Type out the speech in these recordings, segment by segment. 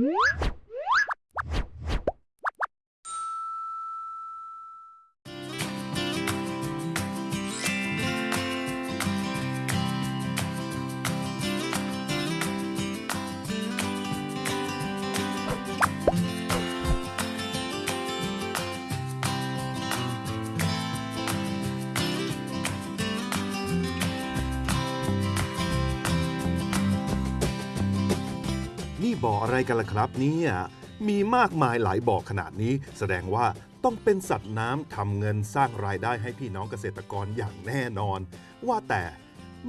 นี่ บ่ออะไรกันล่ะครับเนี่ยมีมากมายหลายบ่อขนาดนี้ แสดงว่าต้องเป็นสัตว์น้ำทำเงินสร้างรายได้ให้พี่น้องเกษตรกรอย่างแน่นอน ว่าแต่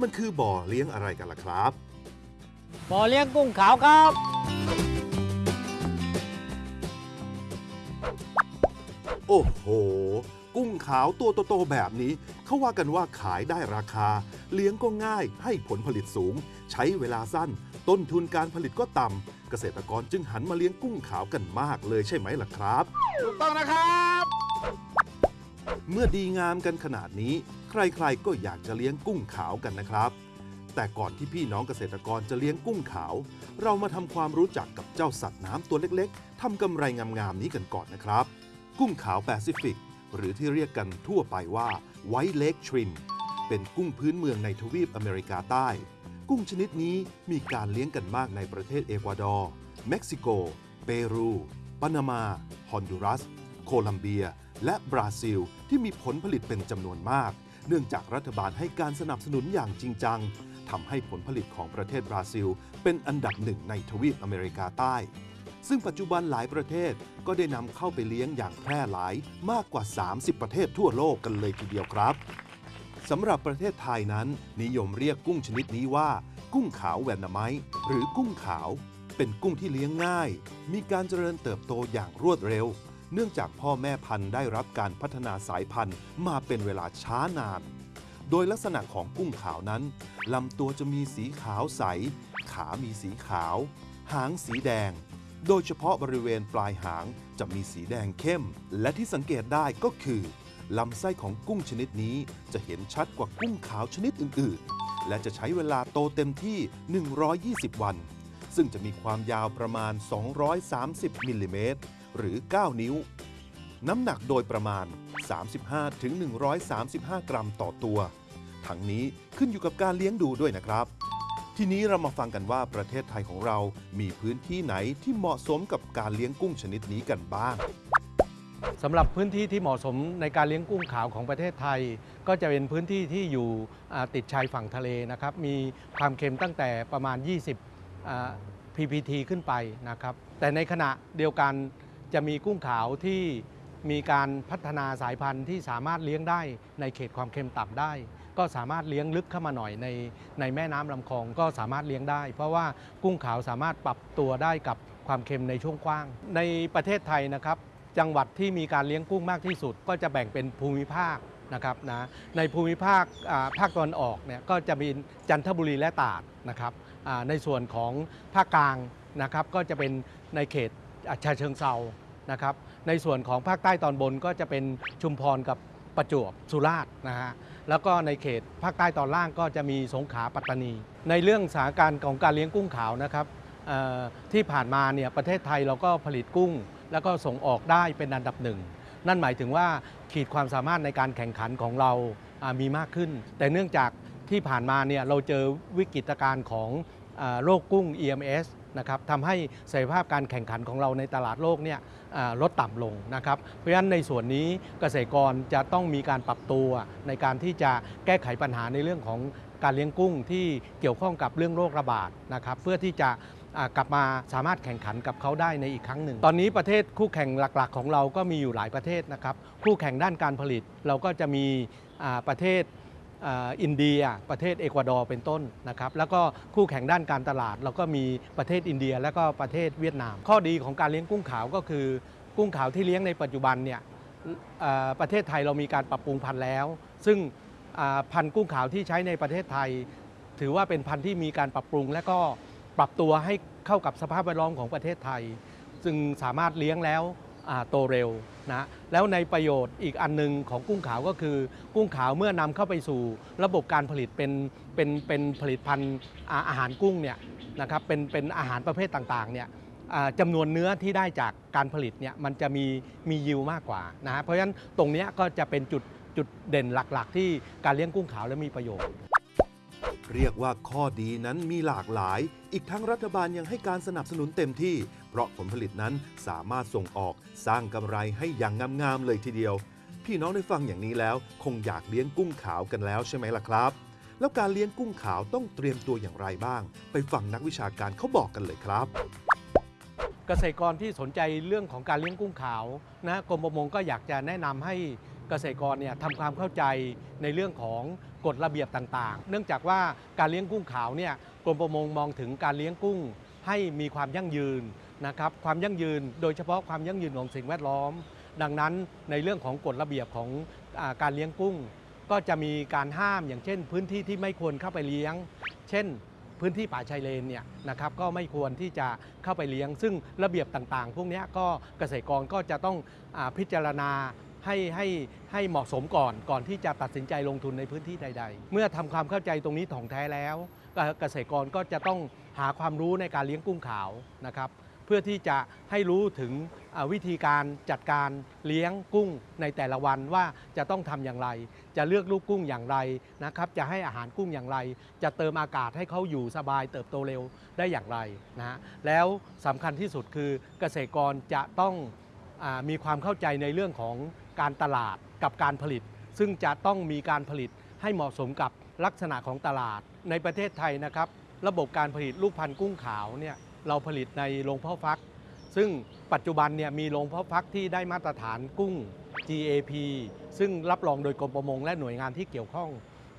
มันคือบ่อเลี้ยงอะไรกันล่ะครับ บ่อเลี้ยงกุ้งขาวครับ โอ้โห กุ้งขาวตัวโตๆแบบนี้ เขาว่ากันว่าขายได้ราคา เลี้ยงก็ง่ายให้ผลผลิตสูง ใช้เวลาสั้น ต้นทุนการผลิตก็ต่ำเกษตรกรจึงหันมาเลี้ยงกุ้งขาวกันมากเลยใช่ไหมล่ะครับ ถูกต้องนะครับ เมื่อดีงามกันขนาดนี้ ใครๆก็อยากจะเลี้ยงกุ้งขาวกันนะครับ แต่ก่อนที่พี่น้องเกษตรกรจะเลี้ยงกุ้งขาว เรามาทำความรู้จักกับเจ้าสัตว์น้ำตัวเล็กๆทำกำไรงามๆนี้กันก่อนนะครับ กุ้งขาวแปซิฟิก หรือที่เรียกกันทั่วไปว่าไวท์เล k ทรินเป็นกุ้งพื้นเมืองในทวีปอเมริกาใต้ กุ้งชนิดนี้มีการเลี้ยงกันมากในประเทศเอกวาดอร์ เม็กซิโก เปรู ปานามา ฮอนดูรัส โคลัมเบีย และบราซิล ที่มีผลผลิตเป็นจำนวนมาก เนื่องจากรัฐบาลให้การสนับสนุนอย่างจริงจังทำให้ผลผลิตของประเทศบราซิล เป็นอันดับหนึ่งในทวีปอเมริกาใต้ ซึ่งปัจจุบันหลายประเทศก็ได้นำเข้าไปเลี้ยงอย่างแพร่หลายมากกว่า 30 ประเทศทั่วโลกกันเลยทีเดียวครับ สำหรับประเทศไทยนั้น นิยมเรียกกุ้งชนิดนี้ว่า กุ้งขาวแวนนาไมต์หรือกุ้งขาว เป็นกุ้งที่เลี้ยงง่าย มีการเจริญเติบโตอย่างรวดเร็ว เนื่องจากพ่อแม่พันธุ์ได้รับการพัฒนาสายพันธุ์มาเป็นเวลาช้านาน โดยลักษณะของกุ้งขาวนั้นลำตัวจะมีสีขาวใส ขามีสีขาว หางสีแดง โดยเฉพาะบริเวณปลายหางจะมีสีแดงเข้ม และที่สังเกตได้ก็คือ ลำไส้ของกุ้งชนิดนี้จะเห็นชัดกว่ากุ้งขาวชนิดอื่น ๆ และจะใช้เวลาโตเต็มที่ 120 วัน ซึ่งจะมีความยาวประมาณ 230 มิลลิเมตร หรือ 9 นิ้ว น้ำหนักโดยประมาณ 35-135 กรัมต่อตัว ทั้งนี้ขึ้นอยู่กับการเลี้ยงดูด้วยนะครับทีนี้เรามาฟังกันว่าประเทศไทยของเรามีพื้นที่ไหนที่เหมาะสมกับการเลี้ยงกุ้งชนิดนี้กันบ้าง สำหรับพื้นที่ที่เหมาะสมในการเลี้ยงกุ้งขาวของประเทศไทย ก็จะเป็นพื้นที่ที่อยู่ติดชายฝั่งทะเลนะครับ มีความเค็มตั้งแต่ประมาณ 20 ppt ขึ้นไปนะครับ แต่ในขณะเดียวกันจะมีกุ้งขาวที่มีการพัฒนาสายพันธุ์ที่สามารถเลี้ยงได้ในเขตความเค็มต่ำได้ ก็สามารถเลี้ยงลึกเข้ามาหน่อยในในแม่น้ำลำคลองก็สามารถเลี้ยงได้ เพราะว่ากุ้งขาวสามารถปรับตัวได้กับความเค็มในช่วงกว้าง ในประเทศไทยนะครับ จังหวัดที่มีการเลี้ยงกุ้งมากที่สุด ก็จะแบ่งเป็นภูมิภาคนะครับนะในภูมิภาคภาคตะวันออกเนี่ยก็จะมีจันทบุรีและตราดนะครับในส่วนของภาคกลางนะครับก็จะเป็นในเขตอ่าชาเชิงเซานะครับในส่วนของภาคใต้ตอนบนก็จะเป็นชุมพรกับประจวบสุราษฎร์นะฮะแล้วก็ในเขตภาคใต้ตอนล่างก็จะมีสงขลาปัตตานี ในเรื่องสถานการณ์ของการเลี้ยงกุ้งขาวนะครับที่ผ่านมาเนี่ยประเทศไทยเราก็ผลิตกุ้ง แล้วก็ส่งออกได้เป็นอันดับหนึ่ง นั่นหมายถึงว่าขีดความสามารถในการแข่งขันของเรามีมากขึ้น แต่เนื่องจากที่ผ่านมาเนี่ยเราเจอวิกฤตการณ์ของอโรคกุ้ง EMS นะครับทำให้ศักยภาพการแข่งขันของเราในตลาดโลกเนี่ยลดต่ำลงนะครับ เพราะฉะนั้นในส่วนนี้เกษตรกรจะต้องมีการปรับตัวในการที่จะแก้ไขปัญหาในเรื่องของการเลี้ยงกุ้งที่เกี่ยวข้องกับเรื่องโรคระบาดนะครับเพื่อที่จะ กลับมาสามารถแข่งขันกับเขาได้ในอีกครั้งหนึ่ง ตอนนี้ประเทศคู่แข่งหลักๆ ของเราก็มีอยู่หลายประเทศนะครับคู่แข่งด้านการผลิตเราก็จะมีประเทศอินเดียประเทศเอกวาดอร์เป็นต้นนะครับแล้วก็คู่แข่งด้านการตลาด เราก็มีประเทศอินเดียและก็ประเทศเวียดนาม ข้อดีของการเลี้ยงกุ้งขาวก็คือ กุ้งขาวที่เลี้ยงในปัจจุบันเนี่ยประเทศไทยเรามีการปรับปรุงพันธุ์แล้ว ซึ่งพันธุ์กุ้งขาวที่ใช้ในประเทศไทย ถือว่าเป็นพันธุ์ที่มีการปรับปรุงและก็ ปรับตัวให้เข้ากับสภาพแวดล้อมของประเทศไทยซึ่งสามารถเลี้ยงแล้วโตเร็วนะแล้วในประโยชน์อีกอันหนึงของกุ้งขาวก็คือ กุ้งขาวเมื่อนำเข้าไปสู่ระบบการผลิตเป็นเป็นเป็นผลิตภัณฑ์อาหารกุ้งเนี่ยนะครับเป็นเป็นอาหารประเภทต่างๆเนี่ยจำนวนเนื้อที่ได้จากการผลิตเนี่ยมันจะมีมียิวมากกว่านะเพราะฉะนั้นตรงนี้ก็จะเป็นจุดจุดเด่นหลัก ๆ ที่การเลี้ยงกุ้งขาวและมีประโยชน์ เรียกว่าข้อดีนั้นมีหลากหลาย อีกทั้งรัฐบาลยังให้การสนับสนุนเต็มที่ เพราะผลผลิตนั้นสามารถส่งออกสร้างกำไรให้อย่างงามๆเลยทีเดียว พี่น้องได้ฟังอย่างนี้แล้ว คงอยากเลี้ยงกุ้งขาวกันแล้วใช่ไหมล่ะครับ แล้วการเลี้ยงกุ้งขาวต้องเตรียมตัวอย่างไรบ้าง ไปฟังนักวิชาการเขาบอกกันเลยครับเกษตรกรที่สนใจเรื่องของการเลี้ยงกุ้งขาวนะกรมประมงก็อยากจะแนะนำให้เกษตรกรเนี่ยทำความเข้าใจในเรื่องของ กฎระเบียบต่างๆ เนื่องจากว่าการเลี้ยงกุ้งขาวเนี่ยกรมประมงมองถึงการเลี้ยงกุ้งให้มีความยั่งยืนนะครับความยั่งยืนโดยเฉพาะความยั่งยืนของสิ่งแวดล้อม ดังนั้นในเรื่องของกฎระเบียบของอการเลี้ยงกุ้ง ก็จะมีการห้ามอย่างเช่น พื้นที่ที่ไม่ควรเข้าไปเลี้ยง เช่น พื้นที่ป่าชายเลนเนี่ยนะครับก็ไม่ควรที่จะเข้าไปเลี้ยง ซึ่งระเบียบต่างๆ พวกนี้ก็เกษตรกรก็จะต้องอพิจารณา ให้ให้ให้เหมาะสมก่อนก่อนที่จะตัดสินใจลงทุนในพื้นที่ใด ๆ เมื่อทำความเข้าใจตรงนี้ถ่องแท้แล้วเกษตรกรก็จะต้องหาความรู้ในการเลี้ยงกุ้งขาวนะครับ เพื่อที่จะให้รู้ถึงวิธีการจัดการเลี้ยงกุ้งในแต่ละวันว่าจะต้องทำอย่างไร จะเลือกลูกกุ้งอย่างไรนะครับ จะให้อาหารกุ้งอย่างไร จะเติมอากาศให้เขาอยู่สบายเติบโตเร็วได้อย่างไรนะฮะแล้วสำคัญที่สุดคือเกษตรกรจะต้องอมีความเข้าใจในเรื่องของ การตลาดกับการผลิต ซึ่งจะต้องมีการผลิตให้เหมาะสมกับลักษณะของตลาด ในประเทศไทยนะครับ ระบบการผลิตลูกพันธุ์กุ้งขาวเนี่ยเราผลิตในโรงเพาะฟัก ซึ่งปัจจุบันเนี่ยมีโรงเพาะฟักที่ได้มาตรฐานกุ้ง GAP ซึ่งรับรองโดยกรมประมงและหน่วยงานที่เกี่ยวข้อง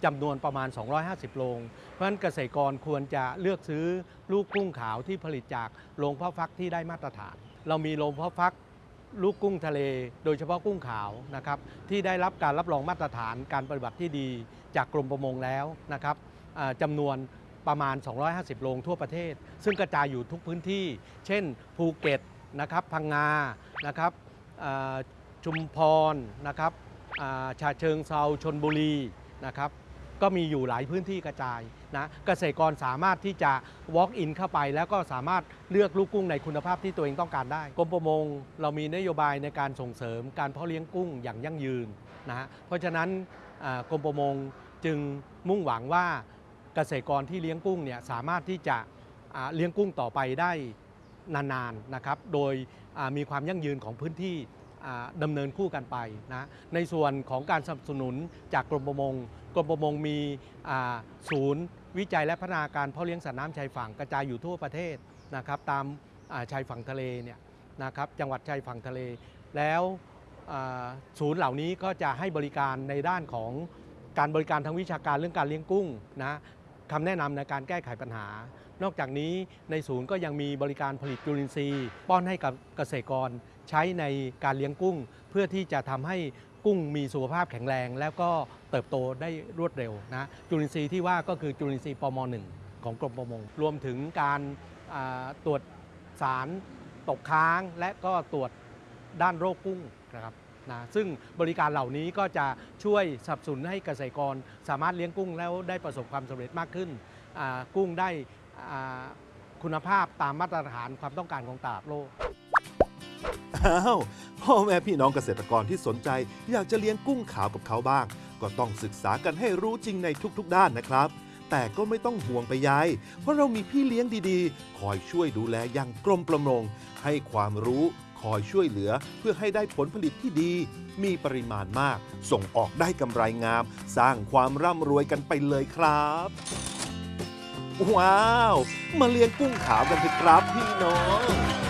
จำนวนประมาณ 250 โรง เพราะฉะนั้นเกษตรกรควรจะเลือกซื้อลูกกุ้งขาวที่ผลิตจากโรงเพาะฟักที่ได้มาตรฐาน เรามีโรงเพาะฟัก ลูกกุ้งทะเล โดยเฉพาะกุ้งขาวนะครับที่ได้รับการรับรองมาตรฐานการปฏิบัติที่ดีจากกรมประมงแล้วนะครับจำนวนประมาณ 250 โรงทั่วประเทศ ซึ่งกระจายอยู่ทุกพื้นที่ เช่น ภูเก็ตนะครับพังงานะครับชุมพรนะครับอ่าเชิงเซาชนบุรีนะครับ ก็มีอยู่หลายพื้นที่กระจายนะเกษตรกรสามารถที่จะ walk in เข้าไป แล้วก็สามารถเลือกลูกกุ้งในคุณภาพที่ตัวเองต้องการได้กรมประมงเรามีนโยบายในการส่งเสริมการเพาะเลี้ยงกุ้งอย่างยั่งยืนนะฮะเพราะฉะนั้นกรมประมงจึงมุ่งหวังว่าเกษตรกรที่เลี้ยงกุ้งเนี่ยสามารถที่จะเลี้ยงกุ้งต่อไปได้นานๆนะครับ โดยมีความยั่งยืนของพื้นที่ดำเนินคู่กันไปนะ ในส่วนของการสนับสนุนจากกรมประมง กรมประมงมีศูนย์วิจัยและพัฒนาการเพาะเลี้ยงสัตว์น้ำชายฝั่งกระจายอยู่ทั่วประเทศนะครับตามาชายฝั่งทะเลเนี่ยนะครับจังหวัดชายฝั่งทะเล แล้วศูนย์เหล่านี้ก็จะให้บริการในด้านของการบริการทางวิชาการเรื่องการเลี้ยงกุ้งนะคำแนะนำในการแก้ไขปัญหา นอกจากนี้ในศูนย์ก็ยังมีบริการผลิตจุลินทรีย์ ป้อนให้กับเกษตรกรใช้ในการเลี้ยงกุ้ง เพื่อที่จะทำให้ กุ้งมีสุขภาพแข็งแรง แล้วก็เติบโตได้รวดเร็วนะจุลินทรีย์ที่ว่าก็คือจุลินทรีย์ปม .1 ของกรมประมง รวมถึงการตรวจสารตกค้าง และก็ตรวจด้านโรคกุ้งนะครับนะซึ่งบริการเหล่านี้ก็จะช่วยสนับสนุนให้เกษตรกร สามารถเลี้ยงกุ้งแล้วได้ประสบความสำเร็จมากขึ้น กุ้งได้คุณภาพตามมาตรฐานความต้องการของตลาดโลก อ้าวพ่อแม่พี่น้องเกษตรกรที่สนใจ อยากจะเลี้ยงกุ้งขาวกับเขาบ้าง ก็ต้องศึกษากันให้รู้จริงในทุกๆ ด้านนะครับ แต่ก็ไม่ต้องห่วงไปยายเพราะเรามีพี่เลี้ยงดีๆ คอยช่วยดูแลอย่างกรมประมง ให้ความรู้ คอยช่วยเหลือเพื่อให้ได้ผลผลิตที่ดี มีปริมาณมาก ส่งออกได้กำไรงาม สร้างความร่ำรวยกันไปเลยครับ ว้าว มาเลี้ยงกุ้งขาวกันเถอะครับพี่น้อง